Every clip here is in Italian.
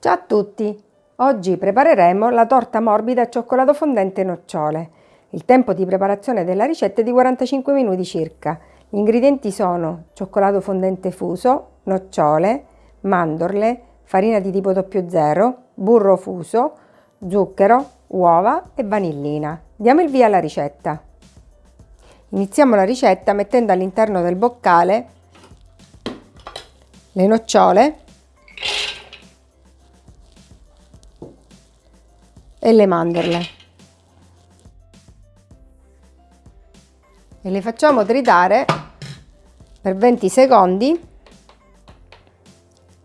Ciao a tutti! Oggi prepareremo la torta morbida a cioccolato fondente nocciole. Il tempo di preparazione della ricetta è di 45 minuti circa. Gli ingredienti sono cioccolato fondente fuso, nocciole, mandorle, farina di tipo 00, burro fuso, zucchero, uova e vanillina. Diamo il via alla ricetta. Iniziamo la ricetta mettendo all'interno del boccale le nocciole e le mandorle. E le facciamo tritare per 20 secondi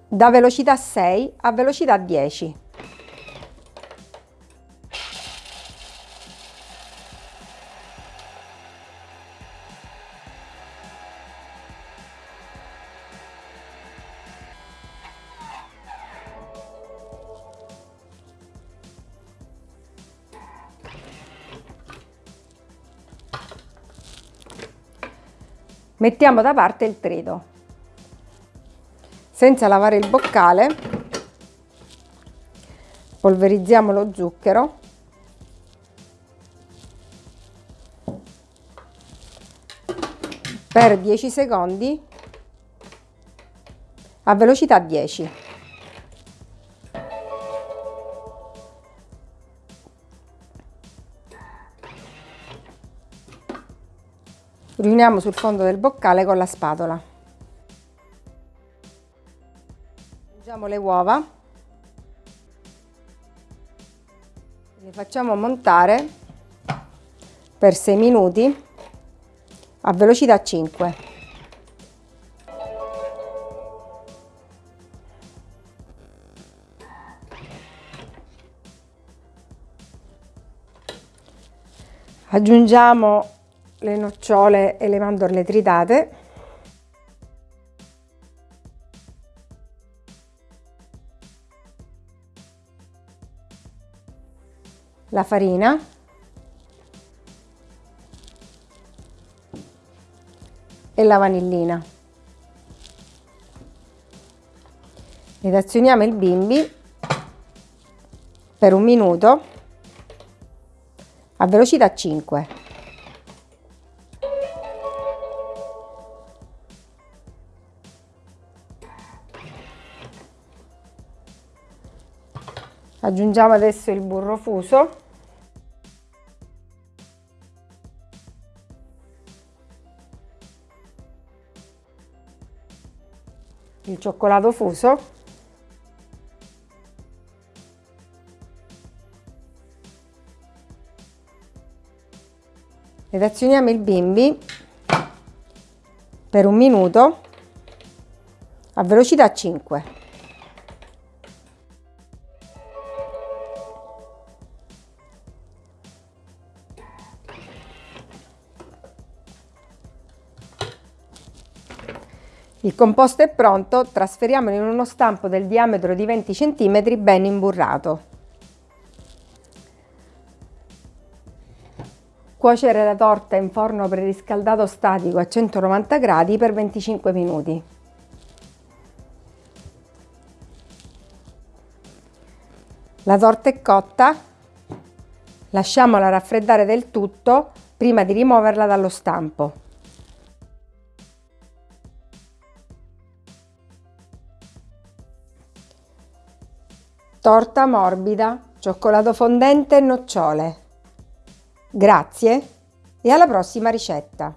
da velocità 6 a velocità 10 Mettiamo da parte il trito. Senza lavare il boccale, polverizziamo lo zucchero per 10 secondi a velocità 10. Riuniamo sul fondo del boccale con la spatola. Aggiungiamo le uova, le facciamo montare per 6 minuti a velocità 5. Aggiungiamo le nocciole e le mandorle tritate la farina. E la vanillina. Ed azioniamo il bimbi per un minuto a velocità 5 aggiungiamo adesso il burro fuso. Il cioccolato fuso. Ed azioniamo il bimbi per un minuto a velocità 5 Il composto è pronto, trasferiamolo in uno stampo del diametro di 20 cm ben imburrato. Cuocere la torta in forno preriscaldato statico a 190 gradi per 25 minuti. La torta è cotta, lasciamola raffreddare del tutto prima di rimuoverla dallo stampo. Torta morbida, cioccolato fondente e nocciole. Grazie e alla prossima ricetta!